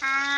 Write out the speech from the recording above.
Áo.